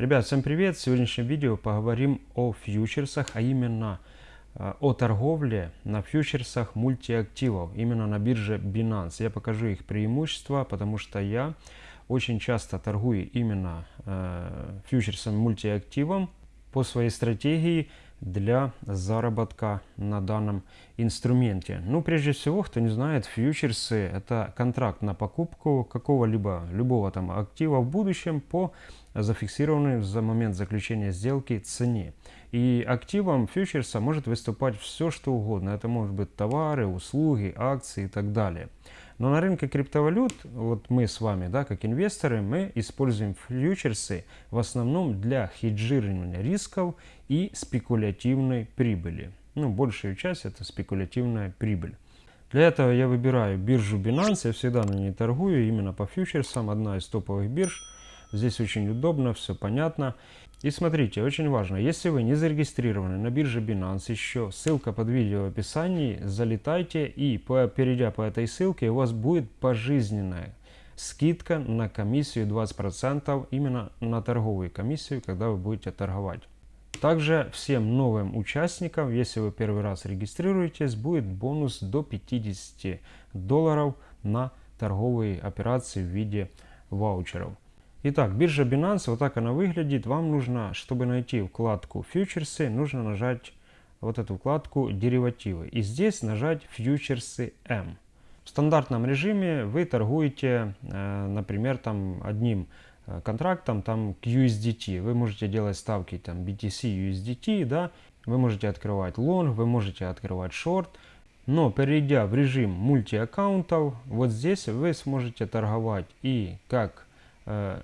Ребят, всем привет! В сегодняшнем видео поговорим о фьючерсах, а именно э, о торговле на фьючерсах мультиактивов, именно на бирже Binance. Я покажу их преимущества, потому что я очень часто торгую именно э, фьючерсом мультиактивом по своей стратегии для заработка на данном инструменте. Ну, прежде всего, кто не знает, фьючерсы – это контракт на покупку какого-либо, любого там актива в будущем по зафиксированной за момент заключения сделки цене. И активом фьючерса может выступать все, что угодно. Это может быть товары, услуги, акции и так далее. Но на рынке криптовалют, вот мы с вами, да, как инвесторы, мы используем фьючерсы в основном для хеджирования рисков и спекулятивной прибыли. Ну, большая часть это спекулятивная прибыль. Для этого я выбираю биржу Binance, я всегда на ней торгую, именно по фьючерсам, одна из топовых бирж. Здесь очень удобно, все понятно. И смотрите, очень важно, если вы не зарегистрированы на бирже Binance еще, ссылка под видео в описании, залетайте и по, перейдя по этой ссылке у вас будет пожизненная скидка на комиссию 20% именно на торговую комиссию, когда вы будете торговать. Также всем новым участникам, если вы первый раз регистрируетесь, будет бонус до 50 долларов на торговые операции в виде ваучеров. Итак, биржа Binance, вот так она выглядит. Вам нужно, чтобы найти вкладку фьючерсы, нужно нажать вот эту вкладку деривативы. И здесь нажать фьючерсы M. В стандартном режиме вы торгуете, э, например, там одним э, контрактом там к USDT. Вы можете делать ставки там BTC, USDT, да. Вы можете открывать лонг, вы можете открывать шорт. Но перейдя в режим мультиаккаунтов, вот здесь вы сможете торговать и как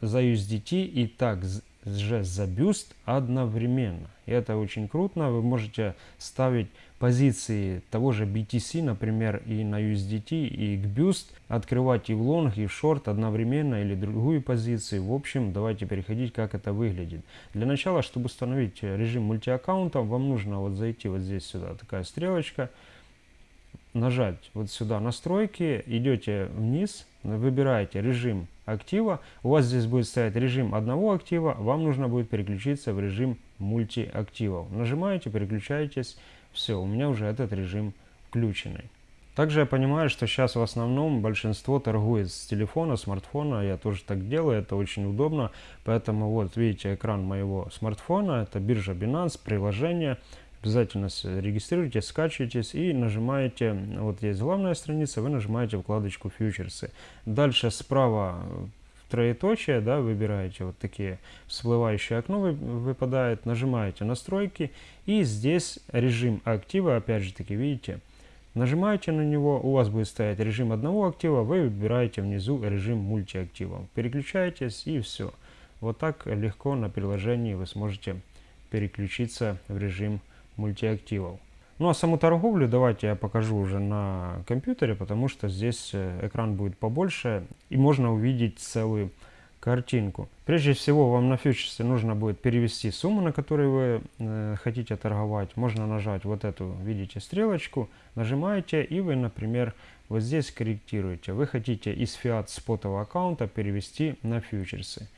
за USDT и также за бюст одновременно. И это очень круто. Вы можете ставить позиции того же BTC, например, и на USDT, и к бюст, открывать и в лонг, и в шорт одновременно, или другую позицию. В общем, давайте переходить, как это выглядит. Для начала, чтобы установить режим мультиаккаунта, вам нужно вот зайти вот здесь сюда, такая стрелочка, нажать вот сюда настройки, идете вниз, выбираете режим актива, у вас здесь будет стоять режим одного актива, вам нужно будет переключиться в режим мультиактивов. Нажимаете, переключаетесь, все, у меня уже этот режим включенный. Также я понимаю, что сейчас в основном большинство торгует с телефона, смартфона. Я тоже так делаю, это очень удобно. Поэтому вот видите экран моего смартфона. Это биржа Binance, приложение. Обязательно регистрируйтесь, скачиваетесь и нажимаете, вот есть главная страница, вы нажимаете вкладочку фьючерсы. Дальше справа троеточие, да, выбираете вот такие всплывающее окно выпадает, нажимаете настройки и здесь режим актива, опять же таки видите, нажимаете на него, у вас будет стоять режим одного актива, вы выбираете внизу режим мультиактива, переключаетесь и все. Вот так легко на приложении вы сможете переключиться в режим мультиактивов. Ну а саму торговлю давайте я покажу уже на компьютере, потому что здесь э, экран будет побольше и можно увидеть целую картинку. Прежде всего вам на фьючерсе нужно будет перевести сумму, на которой вы э, хотите торговать. Можно нажать вот эту, видите, стрелочку, нажимаете и вы, например, вот здесь корректируете. Вы хотите из фиат спотового аккаунта перевести на фьючерсы.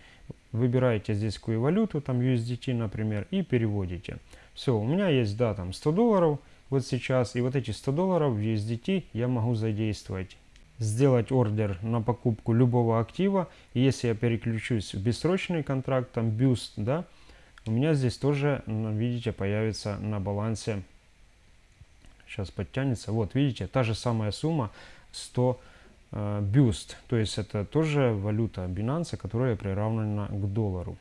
Выбираете здесь какую валюту, там USDT, например, и переводите. Все, у меня есть, да, там 100 долларов вот сейчас, и вот эти 100 долларов в USDT я могу задействовать. Сделать ордер на покупку любого актива. И если я переключусь в бессрочный контракт, там Boost, да, у меня здесь тоже, видите, появится на балансе. Сейчас подтянется. Вот, видите, та же самая сумма 100 э, Boost. То есть это тоже валюта Binance, которая приравнена к доллару.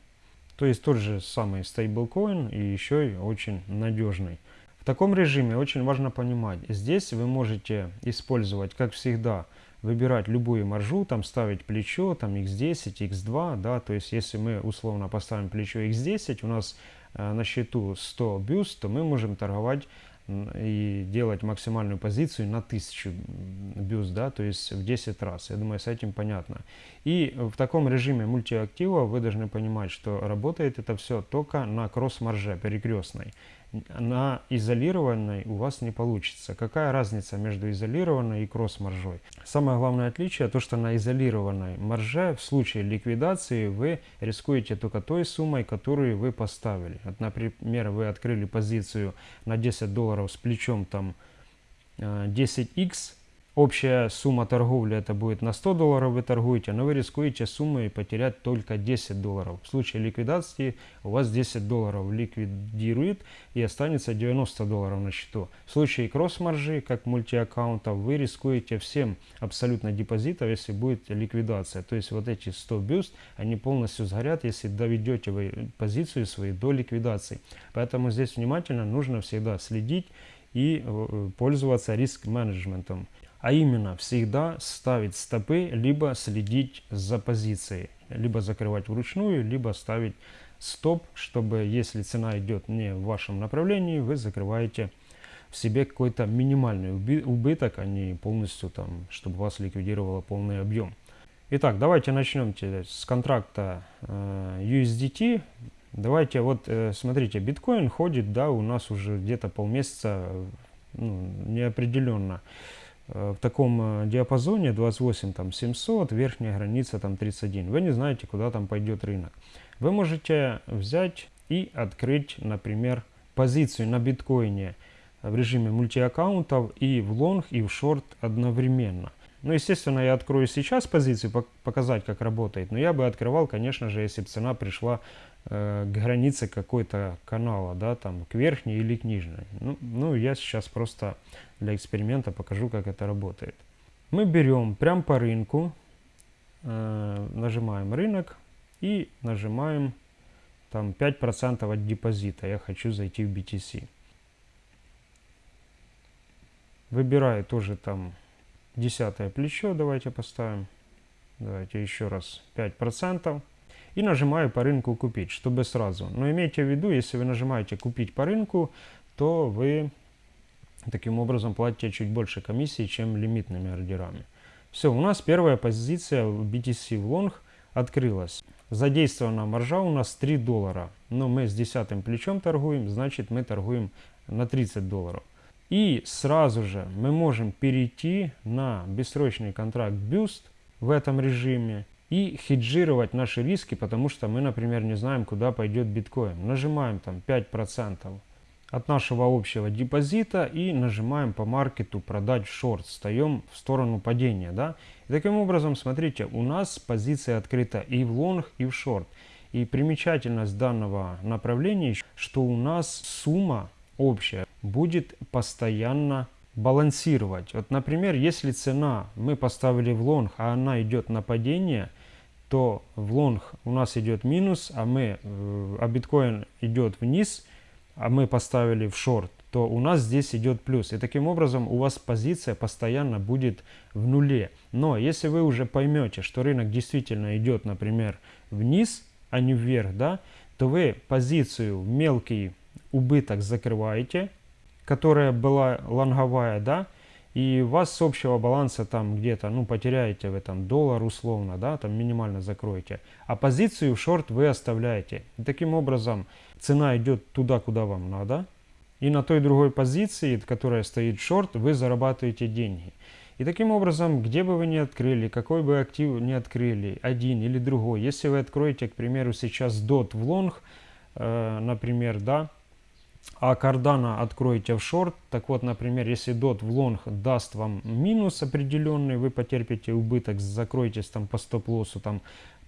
То есть тот же самый стейблкоин и еще и очень надежный. В таком режиме очень важно понимать, здесь вы можете использовать, как всегда, выбирать любую маржу, там ставить плечо, там x10, x2, да, то есть если мы условно поставим плечо x10, у нас э, на счету 100 бюст, то мы можем торговать и делать максимальную позицию на 1000 бюст, да, то есть в 10 раз. Я думаю, с этим понятно. И в таком режиме мультиактива вы должны понимать, что работает это все только на кросс-марже перекрестной. На изолированной у вас не получится. Какая разница между изолированной и кросс-маржой? Самое главное отличие, то что на изолированной марже в случае ликвидации вы рискуете только той суммой, которую вы поставили. Вот, например, вы открыли позицию на 10 долларов с плечом там 10x, э, Общая сумма торговли это будет на 100 долларов вы торгуете, но вы рискуете суммой потерять только 10 долларов. В случае ликвидации у вас 10 долларов ликвидирует и останется 90 долларов на счету. В случае кросс-маржи, как мультиаккаунтов, вы рискуете всем абсолютно депозитов, если будет ликвидация. То есть вот эти 100 бюст, они полностью сгорят, если доведете вы позицию свою до ликвидации. Поэтому здесь внимательно нужно всегда следить и э, пользоваться риск-менеджментом а именно всегда ставить стопы, либо следить за позицией, либо закрывать вручную, либо ставить стоп, чтобы если цена идет не в вашем направлении, вы закрываете в себе какой-то минимальный убыток, а не полностью там, чтобы вас ликвидировало полный объем. Итак, давайте начнем с контракта э, USDT. Давайте вот, э, смотрите, биткоин ходит, да, у нас уже где-то полмесяца, ну, неопределенно. Э, в таком э, диапазоне 28 там 700, верхняя граница там 31. Вы не знаете, куда там пойдет рынок. Вы можете взять и открыть, например, позицию на биткоине в режиме мультиаккаунтов и в лонг, и в шорт одновременно. Ну, естественно, я открою сейчас позицию, показать, как работает. Но я бы открывал, конечно же, если бы цена пришла к границе какой-то канала, да, там, к верхней или к нижней. Ну, ну, я сейчас просто для эксперимента покажу, как это работает. Мы берем прям по рынку, э, нажимаем рынок и нажимаем там 5% от депозита. Я хочу зайти в BTC. Выбираю тоже там десятое плечо, давайте поставим. Давайте еще раз 5%. И нажимаю по рынку купить, чтобы сразу. Но имейте в виду, если вы нажимаете купить по рынку, то вы таким образом платите чуть больше комиссии, чем лимитными ордерами. Все, у нас первая позиция в BTC в лонг открылась. Задействована маржа у нас 3 доллара. Но мы с десятым плечом торгуем, значит мы торгуем на 30 долларов. И сразу же мы можем перейти на бессрочный контракт Boost в этом режиме и хеджировать наши риски, потому что мы, например, не знаем, куда пойдет биткоин. Нажимаем там 5% от нашего общего депозита и нажимаем по маркету продать в шорт, встаем в сторону падения. Да? И таким образом, смотрите, у нас позиция открыта и в лонг, и в шорт. И примечательность данного направления, что у нас сумма общая будет постоянно балансировать. Вот, например, если цена мы поставили в лонг, а она идет на падение, то в лонг у нас идет минус, а, мы, э, а биткоин идет вниз, а мы поставили в шорт, то у нас здесь идет плюс. И таким образом у вас позиция постоянно будет в нуле. Но если вы уже поймете, что рынок действительно идет, например, вниз, а не вверх, да, то вы позицию мелкий убыток закрываете, которая была лонговая, да, и вас с общего баланса там где-то, ну, потеряете в этом доллар условно, да, там минимально закроете, а позицию в шорт вы оставляете. И таким образом цена идет туда, куда вам надо, и на той другой позиции, которая стоит шорт, вы зарабатываете деньги. И таким образом, где бы вы ни открыли, какой бы актив ни открыли, один или другой, если вы откроете, к примеру, сейчас DOT в лонг, э, например, да, а кардана откроете в шорт, так вот, например, если дот в лонг даст вам минус определенный, вы потерпите убыток, закроетесь там по стоп-лоссу, там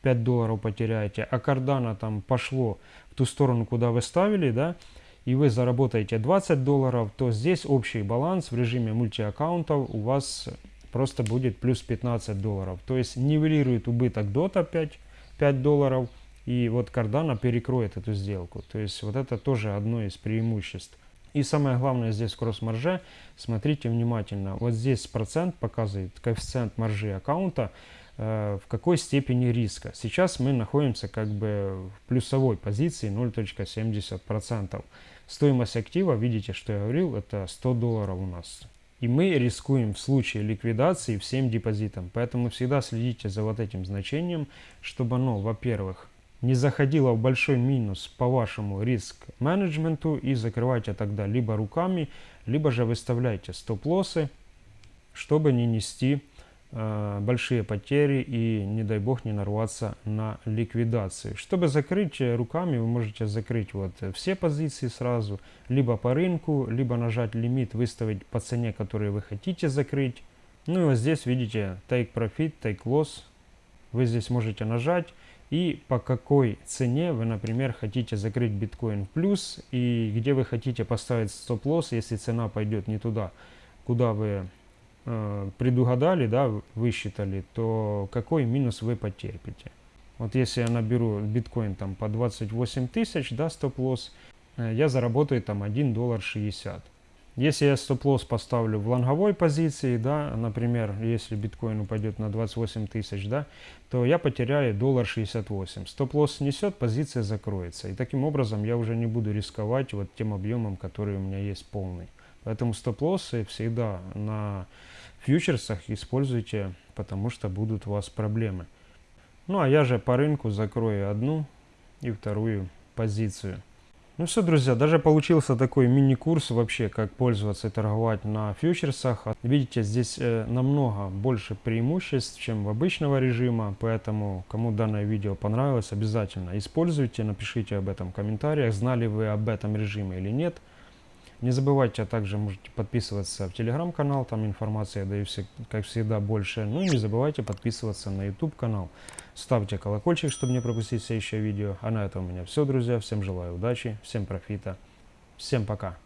5 долларов потеряете, а кардана там пошло в ту сторону, куда вы ставили, да, и вы заработаете 20 долларов, то здесь общий баланс в режиме мультиаккаунтов у вас просто будет плюс 15 долларов. То есть нивелирует убыток дота 5, 5 долларов, и вот Cardano перекроет эту сделку. То есть вот это тоже одно из преимуществ. И самое главное здесь кросс-марже, смотрите внимательно, вот здесь процент показывает коэффициент маржи аккаунта, э, в какой степени риска. Сейчас мы находимся как бы в плюсовой позиции 0.70%. Стоимость актива, видите, что я говорил, это 100 долларов у нас. И мы рискуем в случае ликвидации всем депозитам. Поэтому всегда следите за вот этим значением, чтобы оно, во-первых, не заходила в большой минус по вашему риск-менеджменту и закрывайте тогда либо руками, либо же выставляйте стоп-лоссы, чтобы не нести э, большие потери и, не дай бог, не нарваться на ликвидацию. Чтобы закрыть руками, вы можете закрыть вот все позиции сразу, либо по рынку, либо нажать лимит, выставить по цене, которую вы хотите закрыть. Ну и вот здесь видите Take Profit, Take Loss. Вы здесь можете нажать и по какой цене вы, например, хотите закрыть биткоин в плюс и где вы хотите поставить стоп-лосс, если цена пойдет не туда, куда вы э, предугадали, да, высчитали, то какой минус вы потерпите. Вот если я наберу биткоин там по 28 тысяч, да, стоп-лосс, э, я заработаю там 1 доллар 60. Если я стоп-лосс поставлю в лонговой позиции, да, например, если биткоин упадет на 28 тысяч, да, то я потеряю доллар 68. Стоп-лосс снесет, позиция закроется. И таким образом я уже не буду рисковать вот тем объемом, который у меня есть полный. Поэтому стоп-лоссы всегда на фьючерсах используйте, потому что будут у вас проблемы. Ну а я же по рынку закрою одну и вторую позицию. Ну все, друзья, даже получился такой мини-курс вообще, как пользоваться и торговать на фьючерсах. Видите, здесь э, намного больше преимуществ, чем в обычного режима, поэтому кому данное видео понравилось, обязательно используйте, напишите об этом в комментариях, знали вы об этом режиме или нет. Не забывайте, а также можете подписываться в телеграм-канал, там информация я даю, как всегда, больше. Ну и не забывайте подписываться на YouTube канал. Ставьте колокольчик, чтобы не пропустить следующее видео. А на этом у меня все, друзья. Всем желаю удачи, всем профита. Всем пока.